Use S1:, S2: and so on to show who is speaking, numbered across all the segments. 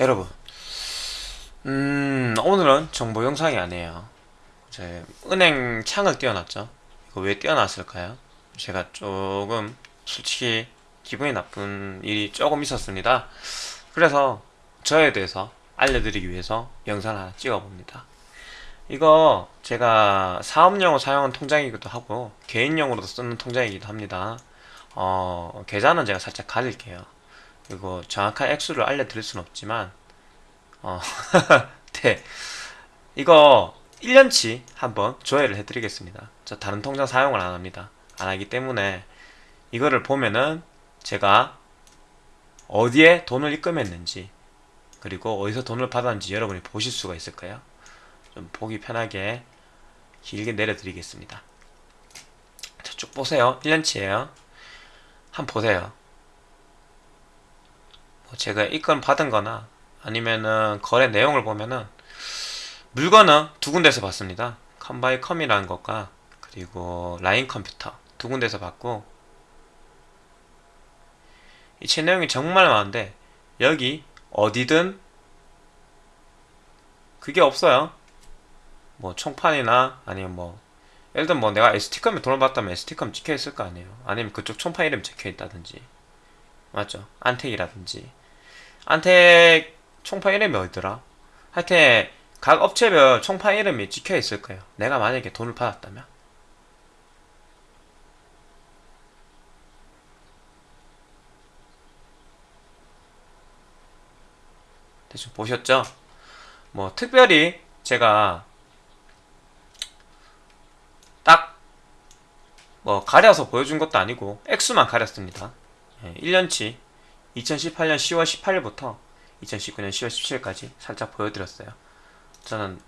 S1: 여러분 음 오늘은 정보 영상이 아니에요. 제 은행 창을 띄워놨죠. 이거 왜 띄워놨을까요? 제가 조금 솔직히 기분이 나쁜 일이 조금 있었습니다. 그래서 저에 대해서 알려드리기 위해서 영상을 하나 찍어봅니다. 이거 제가 사업용으로 사용한 통장이기도 하고 개인용으로도 쓰는 통장이기도 합니다. 어 계좌는 제가 살짝 가릴게요. 그리고 정확한 액수를 알려드릴 수는 없지만 어, 네. 이거 1년치 한번 조회를 해드리겠습니다. 저 다른 통장 사용을 안 합니다. 안 하기 때문에 이거를 보면은 제가 어디에 돈을 입금했는지 그리고 어디서 돈을 받았는지 여러분이 보실 수가 있을 거예요. 좀 보기 편하게 길게 내려드리겠습니다. 자, 쭉 보세요. 1년치예요. 한번 보세요. 뭐 제가 입금 받은 거나 아니면은 거래 내용을 보면은 물건은 두 군데서 받습니다. 컴바이컴이라는 것과 그리고 라인 컴퓨터 두 군데서 받고 이체 내용이 정말 많은데 여기 어디든 그게 없어요. 뭐 총판이나 아니면 뭐 예를 들면 뭐 내가 ST컴에 돈을 받다면 ST컴 찍혀 있을 거 아니에요. 아니면 그쪽 총판 이름 적혀 있다든지 맞죠? 안택이라든지 안택 총판 이름이 어디더라? 하여튼 각 업체별 총판 이름이 찍혀 있을 거예요. 내가 만약에 돈을 받았다면. 대충 보셨죠? 뭐 특별히 제가 딱 뭐 가려서 보여준 것도 아니고 액수만 가렸습니다. 1년치 2018년 10월 18일부터 2019년 10월 17일까지 살짝 보여드렸어요. 저는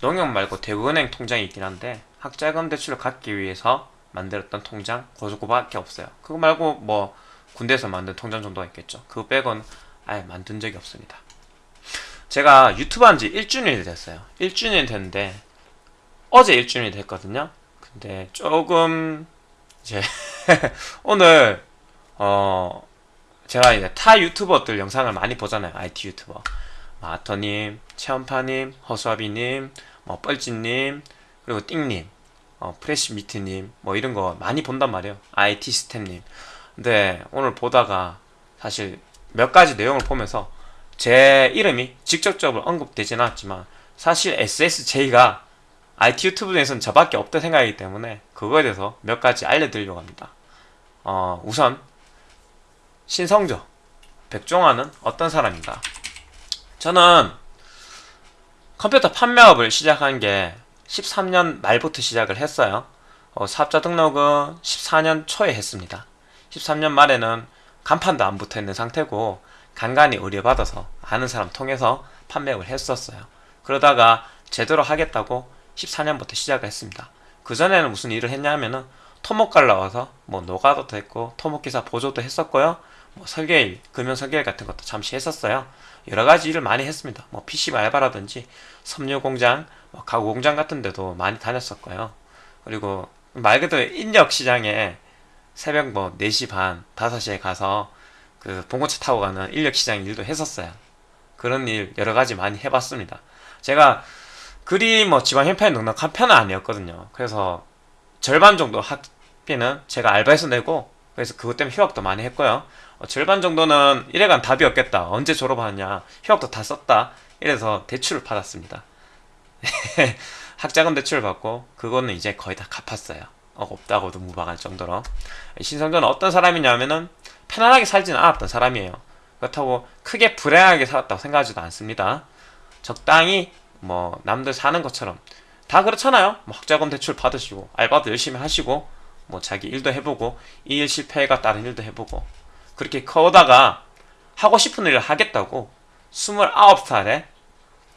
S1: 농협 말고 대구은행 통장이 있긴 한데 학자금 대출을 갖기 위해서 만들었던 통장 고소고밖에 없어요. 그거 말고 뭐 군대에서 만든 통장 정도가 있겠죠. 그거 빼고는 아예 만든 적이 없습니다. 제가 유튜브 한 지 1주년이 됐어요. 1주년이 됐는데 어제 1주년이 됐거든요. 근데 조금 이제 오늘 어 제가 이제 타 유튜버들 영상을 많이 보잖아요. IT 유튜버. 마터님, 체험파님, 허수아비님, 뭐 뻘짓님, 그리고 띵님, 어, 프레시미트님, 뭐 이런 거 많이 본단 말이에요. IT 스템님. 근데 오늘 보다가 사실 몇 가지 내용을 보면서 제 이름이 직접적으로 언급되진 않았지만 사실 SSJ가 IT 유튜브 중에서는 저밖에 없다 생각이기 때문에 그거에 대해서 몇 가지 알려드리려고 합니다. 어, 우선 신성조 백종환은 어떤 사람인가? 저는 컴퓨터 판매업을 시작한 게 13년 말부터 시작을 했어요. 어, 사업자 등록은 14년 초에 했습니다. 13년 말에는 간판도 안 붙어 있는 상태고 간간히 의뢰받아서 아는 사람 통해서 판매업을 했었어요. 그러다가 제대로 하겠다고 14년부터 시작을 했습니다. 그전에는 무슨 일을 했냐면은 토목갈 나와서 뭐 노가다도 했고 토목기사 보조도 했었고요. 뭐 설계일, 금연 설계일 같은 것도 잠시 했었어요. 여러 가지 일을 많이 했습니다. 뭐 PC 알바라든지 섬유 공장, 뭐 가구 공장 같은 데도 많이 다녔었고요. 그리고 말 그대로 인력 시장에 새벽 뭐 4시 반, 5시에 가서 그 봉고차 타고 가는 인력 시장 일도 했었어요. 그런 일 여러 가지 많이 해봤습니다. 제가 그리 뭐 지방 형편이 넉넉한 편은 아니었거든요. 그래서 절반 정도 학비는 제가 알바에서 내고 그래서 그것 때문에 휴학도 많이 했고요. 어, 절반 정도는 이래간 답이 없겠다. 언제 졸업하냐. 휴학도 다 썼다. 이래서 대출을 받았습니다. 학자금 대출을 받고 그거는 이제 거의 다 갚았어요. 어, 없다고도 무방할 정도로. 신성조는 어떤 사람이냐면은 편안하게 살지는 않았던 사람이에요. 그렇다고 크게 불행하게 살았다고 생각하지도 않습니다. 적당히 뭐 남들 사는 것처럼 다 그렇잖아요. 뭐 학자금 대출 받으시고 알바도 열심히 하시고 뭐 자기 일도 해보고 이 일 실패가 다른 일도 해보고 그렇게 커다가 하고 싶은 일을 하겠다고 29살에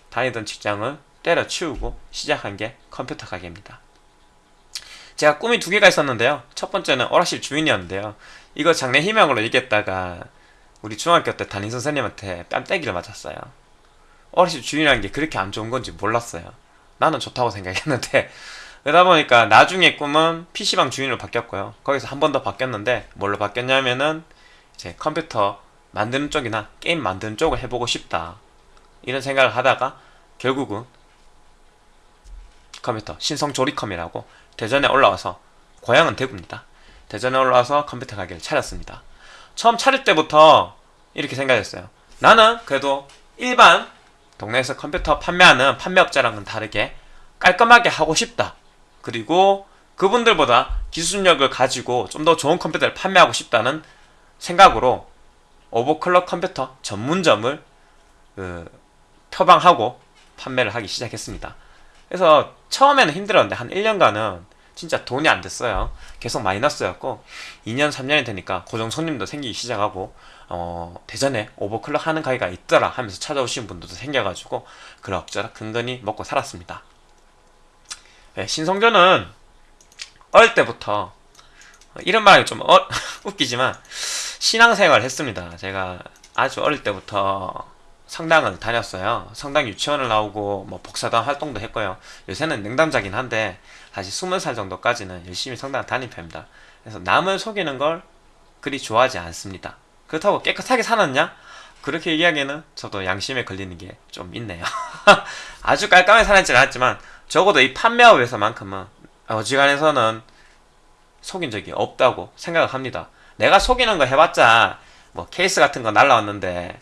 S1: 다니던 직장을 때려치우고 시작한 게 컴퓨터 가게입니다. 제가 꿈이 두 개가 있었는데요. 첫 번째는 오락실 주인이었는데요. 이거 장래 희망으로 얘기했다가 우리 중학교 때 담임 선생님한테 뺨때기를 맞았어요. 오락실 주인이라는 게 그렇게 안 좋은 건지 몰랐어요. 나는 좋다고 생각했는데 그러다 보니까 나중에 꿈은 PC방 주인으로 바뀌었고요. 거기서 한 번 더 바뀌었는데 뭘로 바뀌었냐면은 이제 컴퓨터 만드는 쪽이나 게임 만드는 쪽을 해보고 싶다. 이런 생각을 하다가 결국은 컴퓨터 신성 조리컴이라고 대전에 올라와서 고향은 대구입니다. 대전에 올라와서 컴퓨터 가게를 차렸습니다. 처음 차릴 때부터 이렇게 생각했어요. 나는 그래도 일반 동네에서 컴퓨터 판매하는 판매업자랑은 다르게 깔끔하게 하고 싶다. 그리고 그분들보다 기술력을 가지고 좀 더 좋은 컴퓨터를 판매하고 싶다는 생각으로 오버클럭 컴퓨터 전문점을 그, 표방하고 판매를 하기 시작했습니다. 그래서 처음에는 힘들었는데 한 1년간은 진짜 돈이 안 됐어요. 계속 마이너스였고 2년 3년이 되니까 고정 손님도 생기기 시작하고 어, 대전에 오버클럭 하는 가게가 있더라 하면서 찾아오신 분들도 생겨가지고 그럭저럭 근근히 먹고 살았습니다. 네, 신성조는 어릴 때부터 이런 말이 좀 어, 웃기지만 신앙생활 했습니다. 제가 아주 어릴 때부터 성당을 다녔어요. 성당 유치원을 나오고 뭐 복사단 활동도 했고요. 요새는 냉담자긴 한데 사실 20살 정도까지는 열심히 성당 다닌 편입니다. 그래서 남을 속이는 걸 그리 좋아하지 않습니다. 그렇다고 깨끗하게 살았냐? 그렇게 얘기하기에는 저도 양심에 걸리는 게 좀 있네요. 아주 깔끔하게 살았지는 않았지만 적어도 이 판매업에서만큼은 어지간해서는 속인 적이 없다고 생각을 합니다. 내가 속이는 거 해봤자 뭐 케이스 같은 거 날라왔는데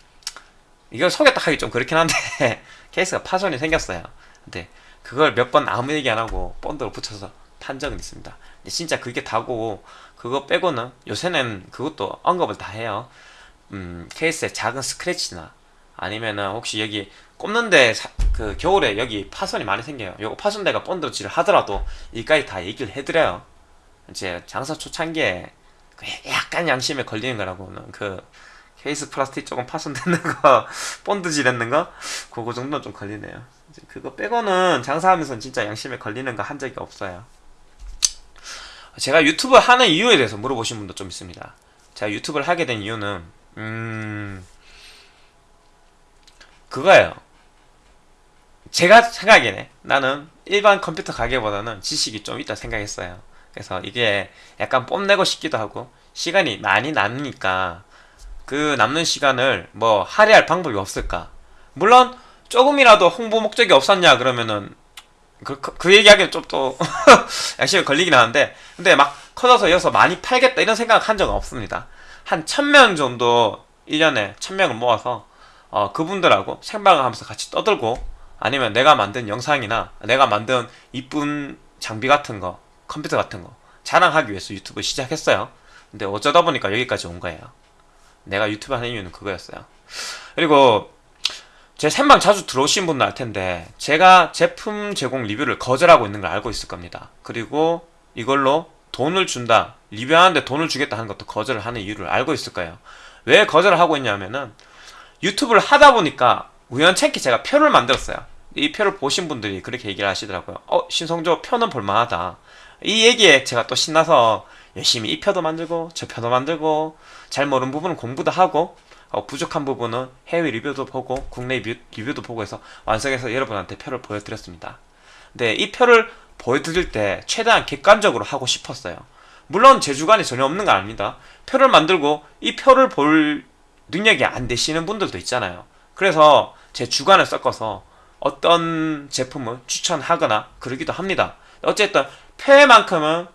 S1: 이걸 속였다 하기 좀 그렇긴 한데 케이스가 파손이 생겼어요. 근데 그걸 몇 번 아무 얘기 안 하고 본드로 붙여서 판 적은 있습니다. 근데 진짜 그게 다고 그거 빼고는 요새는 그것도 언급을 다 해요. 음, 케이스에 작은 스크래치나 아니면은 혹시 여기 꼽는데 사- 그 겨울에 여기 파손이 많이 생겨요. 요거 파손된 거 본드로 칠을 하더라도 이까지 다 얘기를 해드려요. 이제 장사 초창기에 그 약간 양심에 걸리는 거라고는 그 케이스 플라스틱 조금 파손되는 거 본드질 했는 거 그거 정도는 좀 걸리네요. 그거 빼고는 장사하면서 진짜 양심에 걸리는 거 한 적이 없어요. 제가 유튜브 하는 이유에 대해서 물어보신 분도 좀 있습니다. 제가 유튜브를 하게 된 이유는 음 그거예요. 제가 생각에는 나는 일반 컴퓨터 가게보다는 지식이 좀 있다 생각했어요. 그래서 이게 약간 뽐내고 싶기도 하고 시간이 많이 남으니까 그 남는 시간을 뭐 할애할 방법이 없을까? 물론 조금이라도 홍보 목적이 없었냐 그러면은 그, 그, 그 얘기하기는 좀 또 양심이 걸리긴 하는데 근데 막 커져서 이어서 많이 팔겠다 이런 생각 한 적은 없습니다. 한 천 명 정도 1년에 천 명을 모아서 어, 그분들하고 생방을 하면서 같이 떠들고 아니면 내가 만든 영상이나 내가 만든 이쁜 장비 같은 거 컴퓨터 같은 거 자랑하기 위해서 유튜브 시작했어요. 근데 어쩌다 보니까 여기까지 온 거예요. 내가 유튜브 하는 이유는 그거였어요. 그리고 제 생방 자주 들어오신 분들 알 텐데 제가 제품 제공 리뷰를 거절하고 있는 걸 알고 있을 겁니다. 그리고 이걸로 돈을 준다, 리뷰하는데 돈을 주겠다 하는 것도 거절을 하는 이유를 알고 있을 거예요. 왜 거절을 하고 있냐면은 유튜브를 하다 보니까 우연찮게 제가 표를 만들었어요. 이 표를 보신 분들이 그렇게 얘기를 하시더라고요. 어, 신성조 표는 볼만하다. 이 얘기에 제가 또 신나서 열심히 이 표도 만들고 저 표도 만들고 잘 모르는 부분은 공부도 하고 어, 부족한 부분은 해외 리뷰도 보고 국내 리뷰, 리뷰 도 보고 해서 완성해서 여러분한테 표를 보여드렸습니다. 근데 이 표를 보여드릴 때 최대한 객관적으로 하고 싶었어요. 물론 제 주관이 전혀 없는 건 아닙니다. 표를 만들고 이 표를 볼 능력이 안 되시는 분들도 있잖아요. 그래서 제 주관을 섞어서 어떤 제품을 추천하거나 그러기도 합니다. 어쨌든 표에만큼은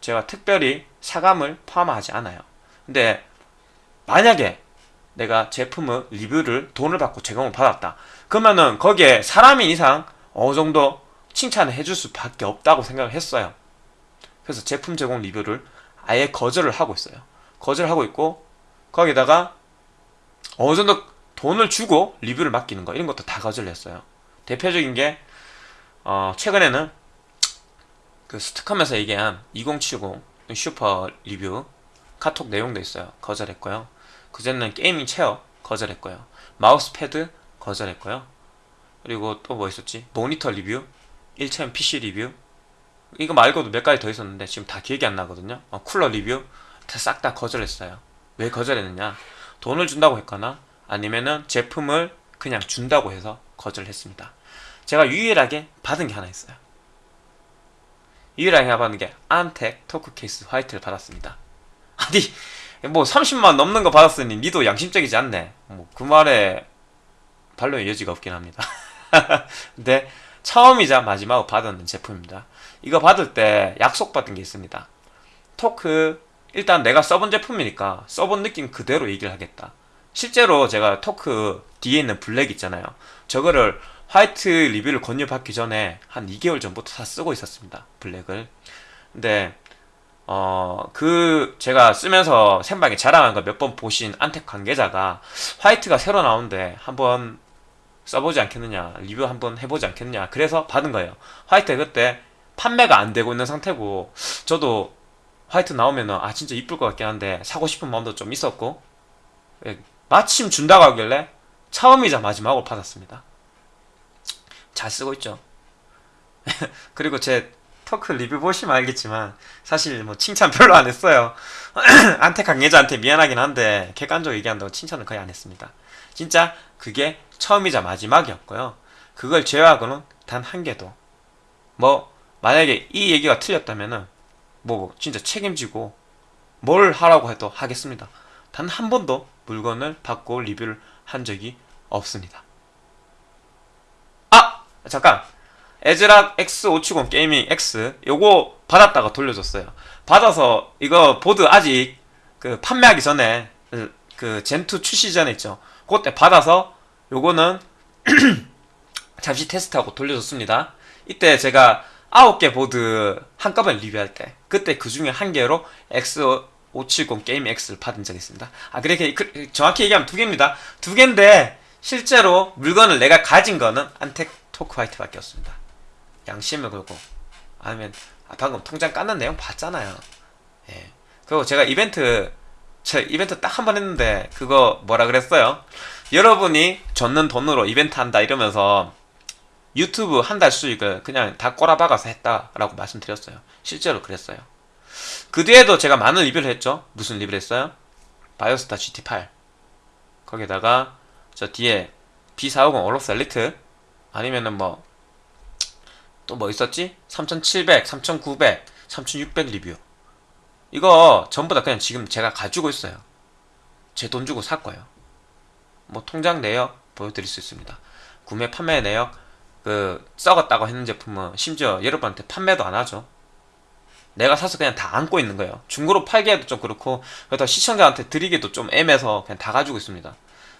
S1: 제가 특별히 사감을 포함하지 않아요. 근데 만약에 내가 제품을 리뷰를 돈을 받고 제공을 받았다. 그러면은 거기에 사람인 이상 어느 정도 칭찬을 해줄 수밖에 없다고 생각을 했어요. 그래서 제품 제공 리뷰를 아예 거절을 하고 있어요. 거절하고 있고 거기다가 어느 정도 돈을 주고 리뷰를 맡기는 거 이런 것도 다 거절을 했어요. 대표적인 게 어, 최근에는 그 스트컴에서 얘기한 2070 슈퍼 리뷰 카톡 내용도 있어요. 거절했고요. 그전에는 gaming chair 거절했고요. 마우스 패드 거절했고요. 그리고 또 뭐 있었지? 모니터 리뷰, 일체형 PC 리뷰. 이거 말고도 몇 가지 더 있었는데 지금 다 기억이 안 나거든요. 어, 쿨러 리뷰 다 싹다 거절했어요. 왜 거절했느냐? 돈을 준다고 했거나 아니면은 제품을 그냥 준다고 해서 거절했습니다. 제가 유일하게 받은 게 하나 있어요. 유일하게 받은 게 안텍 토크 케이스 화이트를 받았습니다. 아니 뭐 30만 넘는 거 받았으니 니도 양심적이지 않네. 뭐 그 말에 반론의 여지가 없긴 합니다. 근데 처음이자 마지막으로 받은 제품입니다. 이거 받을 때 약속받은 게 있습니다. 토크 일단 내가 써본 제품이니까 써본 느낌 그대로 얘기를 하겠다. 실제로 제가 토크 뒤에 있는 블랙 있잖아요. 저거를 화이트 리뷰를 권유받기 전에 한 2개월 전부터 다 쓰고 있었습니다. 블랙을. 근데 어, 그, 제가 쓰면서 생방에 자랑한 거 몇 번 보신 안텍 관계자가 화이트가 새로 나오는데 한번 써보지 않겠느냐, 리뷰 한번 해보지 않겠느냐, 그래서 받은 거예요. 화이트 그때 판매가 안 되고 있는 상태고, 저도 화이트 나오면은, 아, 진짜 이쁠 것 같긴 한데, 사고 싶은 마음도 좀 있었고, 예, 마침 준다고 하길래, 처음이자 마지막으로 받았습니다. 잘 쓰고 있죠. 그리고 제 토크 리뷰 보시면 알겠지만 사실 뭐 칭찬 별로 안 했어요. 안테 관계자한테 미안하긴 한데 객관적으로 얘기한다고 칭찬을 거의 안 했습니다. 진짜 그게 처음이자 마지막이었고요. 그걸 제외하고는 단 한 개도 뭐 만약에 이 얘기가 틀렸다면은 뭐 진짜 책임지고 뭘 하라고 해도 하겠습니다. 단 한 번도 물건을 받고 리뷰를 한 적이 없습니다. 아 잠깐 에즈락 X570 게이밍 X 요거 받았다가 돌려줬어요. 받아서 이거 보드 아직 그 판매하기 전에 그, 그 Zen 2 출시 전에 있죠. 그때 받아서 요거는 잠시 테스트하고 돌려줬습니다. 이때 제가 9개 보드 한꺼번에 리뷰할 때 그때 그 중에 한 개로 X570 Gaming X를 받은 적이 있습니다. 아 그렇게 그, 정확히 얘기하면 두 개입니다. 두 개인데 실제로 물건을 내가 가진 거는 Antec Torque White밖에 없습니다. 양심을 걸고 아니면 아, 방금 통장 깠는 내용 봤잖아요. 예. 그리고 제가 이벤트 제 이벤트 딱 한 번 했는데 그거 뭐라 그랬어요? 여러분이 줬는 돈으로 이벤트 한다 이러면서 유튜브 한 달 수익을 그냥 다 꼬라박아서 했다라고 말씀드렸어요. 실제로 그랬어요. 그 뒤에도 제가 많은 리뷰를 했죠. 무슨 리뷰를 했어요? 바이오스타 GT8 거기다가 저 뒤에 B450 올록스 엘리트 아니면은 뭐 또 뭐 있었지? 3700, 3900, 3600 리뷰. 이거 전부 다 그냥 지금 제가 가지고 있어요. 제 돈 주고 살 거예요. 뭐 통장 내역 보여드릴 수 있습니다. 구매 판매 내역 그 썩었다고 했는 제품은 심지어 여러분한테 판매도 안 하죠. 내가 사서 그냥 다 안고 있는 거예요. 중고로 팔기에도 좀 그렇고 그렇다 시청자한테 드리기도 좀 애매해서 그냥 다 가지고 있습니다.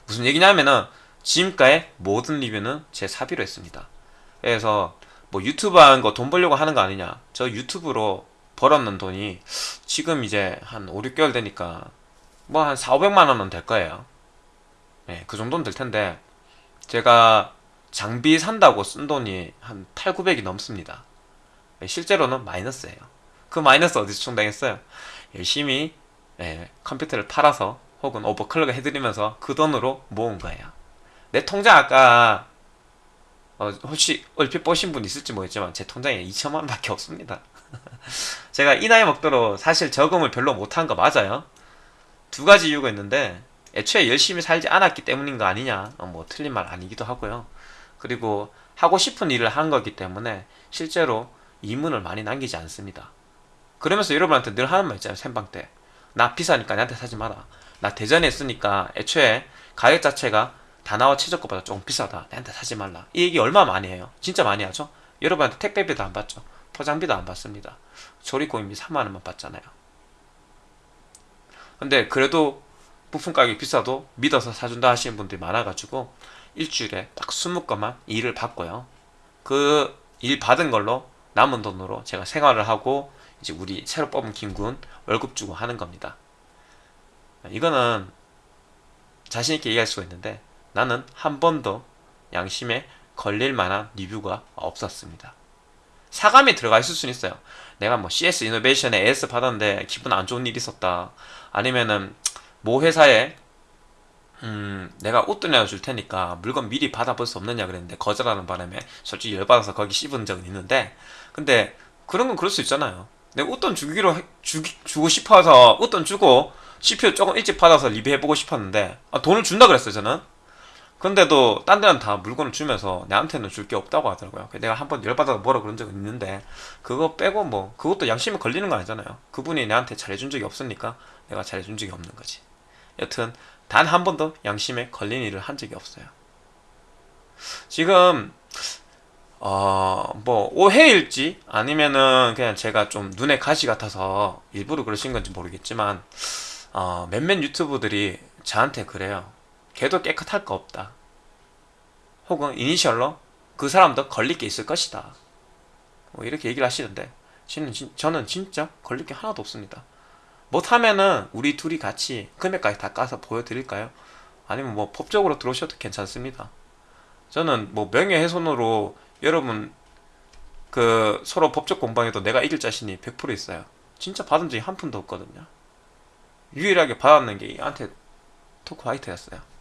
S1: 무슨 얘기냐면은 지금까지 모든 리뷰는 제 사비로 했습니다. 그래서 뭐 유튜브 하는 거 돈 벌려고 하는 거 아니냐. 저 유튜브로 벌었는 돈이 지금 이제 한 5, 6개월 되니까 뭐 한 4, 500만 원은 될 거예요. 네, 그 정도는 될 텐데 제가 장비 산다고 쓴 돈이 한 8, 900이 넘습니다. 네, 실제로는 마이너스예요. 그 마이너스 어디서 충당했어요? 열심히 네, 컴퓨터를 팔아서 혹은 오버클럭 해드리면서 그 돈으로 모은 거예요 내 통장 아까 어, 혹시 얼핏 보신 분 있을지 모르겠지만 제 통장에 2천만 원밖에 없습니다. 제가 이 나이 먹도록 사실 저금을 별로 못한 거 맞아요. 두 가지 이유가 있는데 애초에 열심히 살지 않았기 때문인 거 아니냐 어, 뭐 틀린 말 아니기도 하고요. 그리고 하고 싶은 일을 한 거기 때문에 실제로 이문을 많이 남기지 않습니다. 그러면서 여러분한테 늘 하는 말 있잖아요. 생방 때. 나 비싸니까 나한테 사지 마라. 나 대전에 있으니까 애초에 가격 자체가 다나와 최저가보다 조금 비싸다. 나한테 사지 말라. 이 얘기 얼마 많이 해요. 진짜 많이 하죠. 여러분한테 택배비도 안 받죠. 포장비도 안 받습니다. 조립공임비 3만원만 받잖아요. 근데 그래도 부품 가격이 비싸도 믿어서 사준다 하시는 분들이 많아가지고 일주일에 딱 20건만 일을 받고요. 그 일 받은 걸로 남은 돈으로 제가 생활을 하고 이제 우리 새로 뽑은 김군 월급 주고 하는 겁니다. 이거는 자신있게 얘기할 수가 있는데 나는 한 번도 양심에 걸릴 만한 리뷰가 없었습니다. 사감이 들어가 있을 수는 있어요. 내가 뭐 CS 이노베이션에 AS 받았는데 기분 안 좋은 일이 있었다. 아니면은 모 회사에 음 내가 옷도 내어줄 테니까 물건 미리 받아볼 수 없느냐 그랬는데 거절하는 바람에 솔직히 열받아서 거기 씹은 적은 있는데 근데 그런 건 그럴 수 있잖아요. 내가 웃돈 주기로 해- 주기, 주고 싶어서 웃돈 주고 CPU 조금 일찍 받아서 리뷰해보고 싶었는데 아, 돈을 준다 그랬어요 저는 근데도 딴 데는 다 물건을 주면서 내한테는 줄 게 없다고 하더라고요. 내가 한 번 열받아서 뭐라 그런 적은 있는데 그거 빼고 뭐 그것도 양심에 걸리는 거 아니잖아요. 그분이 내한테 잘해준 적이 없으니까 내가 잘해준 적이 없는 거지. 여튼 단 한 번도 양심에 걸린 일을 한 적이 없어요. 지금 어 뭐 오해일지 아니면은 그냥 제가 좀 눈에 가시 같아서 일부러 그러신 건지 모르겠지만 어 몇몇 유튜브들이 저한테 그래요. 걔도 깨끗할 거 없다. 혹은 이니셜로 그 사람도 걸릴 게 있을 것이다. 뭐 이렇게 얘기를 하시는데 저는, 진, 저는 진짜 걸릴 게 하나도 없습니다. 못하면은 우리 둘이 같이 금액까지 다 까서 보여드릴까요? 아니면 뭐 법적으로 들어오셔도 괜찮습니다. 저는 뭐 명예훼손으로 여러분 그 서로 법적 공방에도 내가 이길 자신이 100% 있어요. 진짜 받은 적이 한 푼도 없거든요. 유일하게 받았는 게 얘한테 토크 화이트였어요.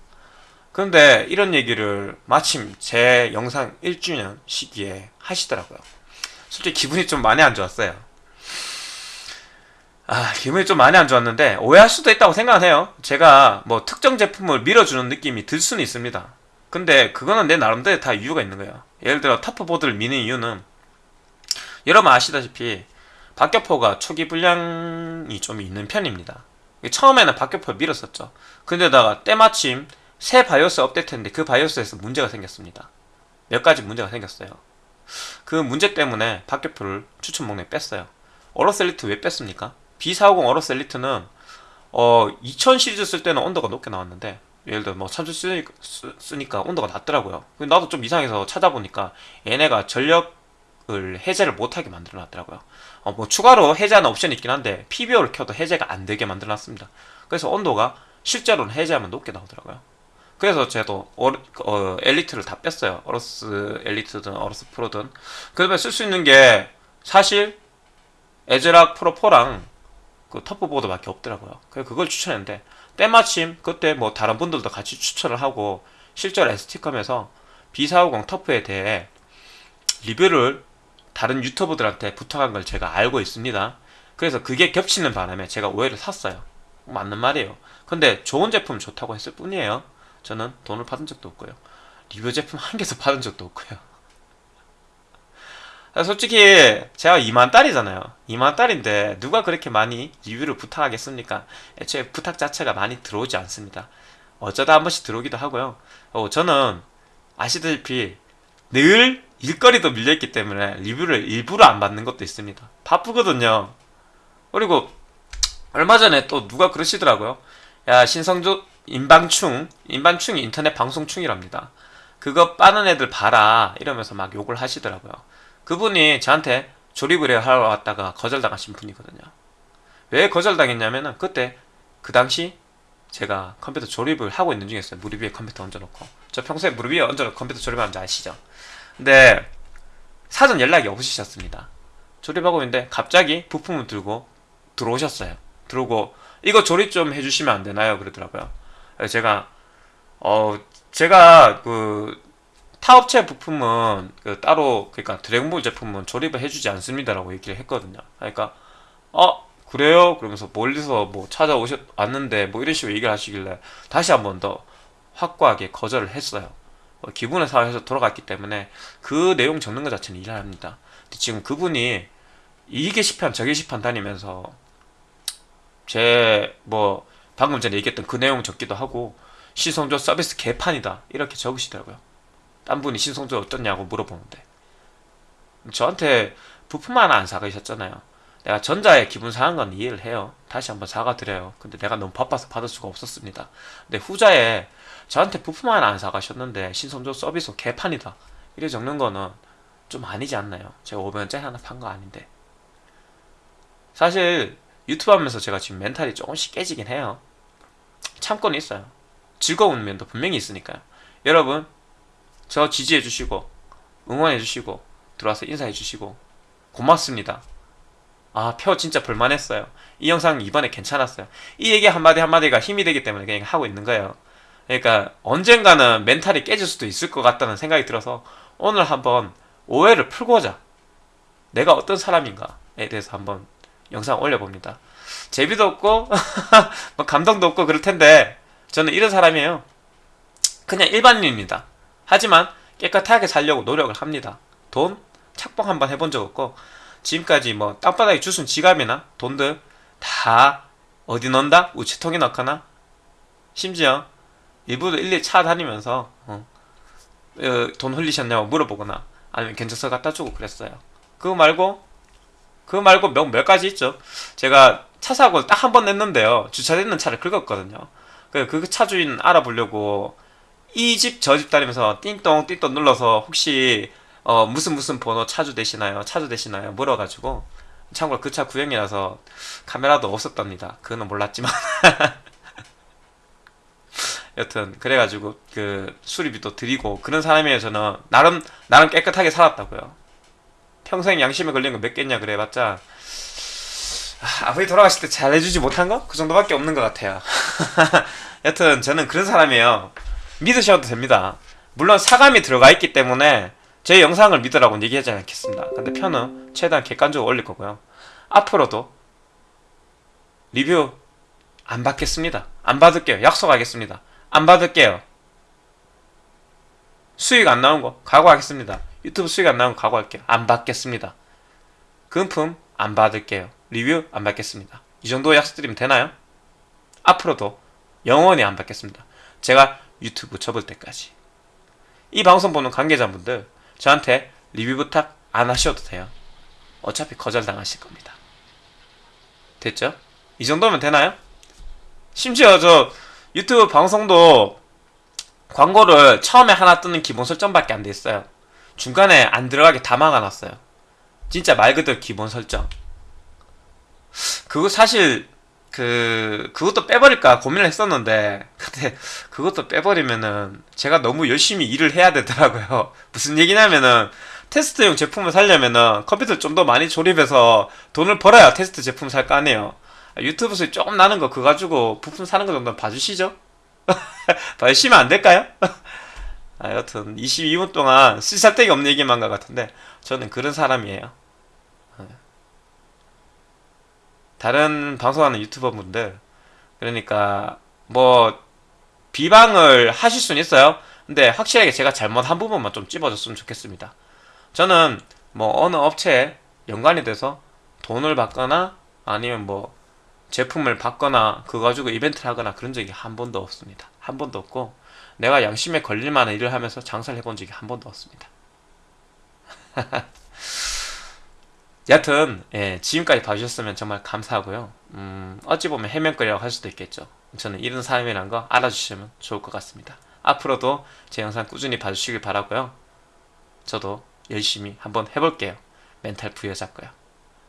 S1: 그런데 이런 얘기를 마침 제 영상 1주년 시기에 하시더라고요. 솔직히 기분이 좀 많이 안 좋았어요. 아, 기분이 좀 많이 안 좋았는데 오해할 수도 있다고 생각해요. 제가 뭐 특정 제품을 밀어주는 느낌이 들 수는 있습니다. 근데 그거는 내 나름대로 다 이유가 있는 거예요. 예를 들어 타프보드를 미는 이유는 여러분 아시다시피 박격포가 초기 불량이 좀 있는 편입니다. 처음에는 박격포 밀었었죠. 근데다가 때마침 새 바이오스 업데이트했는데 그 바이오스에서 문제가 생겼습니다. 몇 가지 문제가 생겼어요. 그 문제 때문에 박격포를 추천 목록에 뺐어요. AORUS Elite 왜 뺐습니까? B450 AORUS Elite는 어, 2000 시리즈 쓸 때는 온도가 높게 나왔는데 예를 들어 뭐 참수 쓰니까, 쓰니까 온도가 낮더라고요. 나도 좀 이상해서 찾아보니까 얘네가 전력을 해제를 못하게 만들어 놨더라고요. 어, 뭐 추가로 해제하는 옵션이 있긴 한데 PBO를 켜도 해제가 안 되게 만들어 놨습니다. 그래서 온도가 실제로는 해제하면 높게 나오더라고요. 그래서 저도 어, 어, Elite를 다 뺐어요. AORUS Elite든 AORUS Pro든. 그러면 쓸수 있는 게 사실 ASRock Pro 4랑 그 TUF보드 밖에 없더라고요. 그래서 그걸 추천했는데 때마침 그때 뭐 다른 분들도 같이 추천을 하고 실제로 ST컴에서 B450 TUF에 대해 리뷰를 다른 유튜버들한테 부탁한 걸 제가 알고 있습니다. 그래서 그게 겹치는 바람에 제가 오해를 샀어요. 맞는 말이에요. 근데 좋은 제품 좋다고 했을 뿐이에요. 저는 돈을 받은 적도 없고요. 리뷰 제품 한 개도 받은 적도 없고요. 솔직히 제가 2만 달이잖아요. 2만 달인데 누가 그렇게 많이 리뷰를 부탁하겠습니까? 애초에 부탁 자체가 많이 들어오지 않습니다. 어쩌다 한 번씩 들어오기도 하고요. 어, 저는 아시다시피 늘 일거리도 밀려있기 때문에 리뷰를 일부러 안 받는 것도 있습니다. 바쁘거든요. 그리고 얼마 전에 또 누가 그러시더라고요. 야 신성조 인방충 인방충이 인터넷 방송충이랍니다. 그거 빠는 애들 봐라 이러면서 막 욕을 하시더라고요. 그분이 저한테 조립을 하러 왔다가 거절당하신 분이거든요. 왜 거절당했냐면은 그때 그 당시 제가 컴퓨터 조립을 하고 있는 중이었어요. 무릎 위에 컴퓨터 얹어놓고. 저 평소에 무릎 위에 얹어놓고 컴퓨터 조립하는지 아시죠? 근데 사전 연락이 없으셨습니다. 조립하고 있는데 갑자기 부품을 들고 들어오셨어요. 들어오고 이거 조립 좀 해주시면 안 되나요? 그러더라고요. 제가 어 제가 그 타업체 부품은 그 따로 그러니까 드래곤볼 제품은 조립을 해주지 않습니다라고 얘기를 했거든요. 그러니까 어 그래요? 그러면서 멀리서 뭐 찾아오셨 왔는데 뭐 이런 식으로 얘기를 하시길래 다시 한 번 더 확고하게 거절을 했어요. 뭐 기분을 상해서 돌아갔기 때문에 그 내용 적는 것 자체는 일을 합니다. 근데 지금 그분이 이 게시판 저 게시판 다니면서 제 뭐 방금 전에 얘기했던 그 내용 적기도 하고 시성조 서비스 개판이다 이렇게 적으시더라고요. 딴 분이 신성조 어떻냐고 물어보는데 저한테 부품 하나 안 사가셨잖아요. 내가 전자에 기분 상한 건 이해를 해요. 다시 한번 사과드려요. 근데 내가 너무 바빠서 받을 수가 없었습니다. 근데 후자에 저한테 부품 하나 안 사가셨는데 신성조 서비스 개판이다. 이래 적는 거는 좀 아니지 않나요? 제가 500원짜리 하나 판 거 아닌데. 사실 유튜브 하면서 제가 지금 멘탈이 조금씩 깨지긴 해요. 참고는 있어요. 즐거운 면도 분명히 있으니까요. 여러분 저 지지해 주시고 응원해 주시고 들어와서 인사해 주시고 고맙습니다. 아, 표 진짜 볼만했어요. 이 영상 이번에 괜찮았어요. 이 얘기 한마디 한마디가 힘이 되기 때문에 그냥 하고 있는 거예요. 그러니까 언젠가는 멘탈이 깨질 수도 있을 것 같다는 생각이 들어서 오늘 한번 오해를 풀고자 내가 어떤 사람인가에 대해서 한번 영상 올려봅니다. 재미도 없고 뭐 감동도 없고 그럴 텐데 저는 이런 사람이에요. 그냥 일반인입니다. 하지만 깨끗하게 살려고 노력을 합니다. 돈 착복 한번 해본 적 없고 지금까지 뭐 땅바닥에 주순 지갑이나 돈들 다 어디 넣는다? 우체통에 넣거나 심지어 일부러 일일이 찾아다니면서 어, 어, 돈 흘리셨냐고 물어보거나 아니면 견적서 갖다 주고 그랬어요. 그거 말고 그거 말고 몇, 몇 가지 있죠. 제가 차 사고를 딱한 번 냈는데요. 주차되는 차를 긁었거든요. 그, 그 차주인 알아보려고 이 집 저 집 다니면서 띵동 띵동 눌러서 혹시 어, 무슨 무슨 번호 차주 되시나요? 차주 되시나요? 물어가지고 참고로 그 차 구형이라서 카메라도 없었답니다. 그거는 몰랐지만 여튼 그래가지고 그 수리비도 드리고 그런 사람이에요 저는 나름 나름 깨끗하게 살았다고요. 평생 양심에 걸린 거 몇 개냐 그래봤자 아, 아버지 돌아가실 때 잘해주지 못한 거? 그 정도밖에 없는 것 같아요. 여튼 저는 그런 사람이에요. 믿으셔도 됩니다. 물론 사감이 들어가 있기 때문에 제 영상을 믿으라고 얘기하지 않겠습니다. 근데 편은 최대한 객관적으로 올릴 거고요. 앞으로도 리뷰 안 받겠습니다. 안 받을게요. 약속하겠습니다. 안 받을게요. 수익 안 나온 거 각오하겠습니다. 유튜브 수익 안거 각오할게요. 안 받겠습니다. 금품 안 받을게요. 리뷰 안 받겠습니다. 이 정도 약속드리면 되나요? 앞으로도 영원히 안 받겠습니다. 제가 유튜브 접을 때까지. 이 방송 보는 관계자분들 저한테 리뷰 부탁 안 하셔도 돼요. 어차피 거절당하실 겁니다. 됐죠? 이 정도면 되나요? 심지어 저 유튜브 방송도 광고를 처음에 하나 뜨는 기본 설정밖에 안 돼 있어요. 중간에 안 들어가게 다 막아놨어요. 진짜 말 그대로 기본 설정. 그거 사실 그 그것도 빼버릴까 고민을 했었는데 근데 그것도 빼버리면은 제가 너무 열심히 일을 해야 되더라고요. 무슨 얘기냐면은 테스트용 제품을 살려면은 컴퓨터 좀 더 많이 조립해서 돈을 벌어야 테스트 제품 살 거 아니에요. 유튜브 수익 조금 나는 거 그거 가지고 부품 사는 거 정도는 봐주시죠? 봐주시면 안 될까요? 아, 여튼 22분 동안 쓸살데기 없는 얘기만 한것 같은데 저는 그런 사람이에요. 다른 방송하는 유튜버 분들 그러니까 뭐 비방을 하실 수는 있어요. 근데 확실하게 제가 잘못한 부분만 좀 찝어줬으면 좋겠습니다. 저는 뭐 어느 업체에 연관이 돼서 돈을 받거나 아니면 뭐 제품을 받거나 그거 가지고 이벤트를 하거나 그런 적이 한 번도 없습니다. 한 번도 없고 내가 양심에 걸릴 만한 일을 하면서 장사를 해본 적이 한 번도 없습니다. 여튼 예, 지금까지 봐주셨으면 정말 감사하고요. 음, 어찌 보면 해명거리라고 할 수도 있겠죠. 저는 이런 사람이란 거 알아주시면 좋을 것 같습니다. 앞으로도 제 영상 꾸준히 봐주시길 바라고요. 저도 열심히 한번 해볼게요. 멘탈 부여잡고요.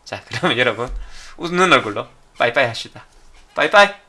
S1: 자, 그러면 여러분 웃는 얼굴로 빠이빠이 하시다. 빠이빠이.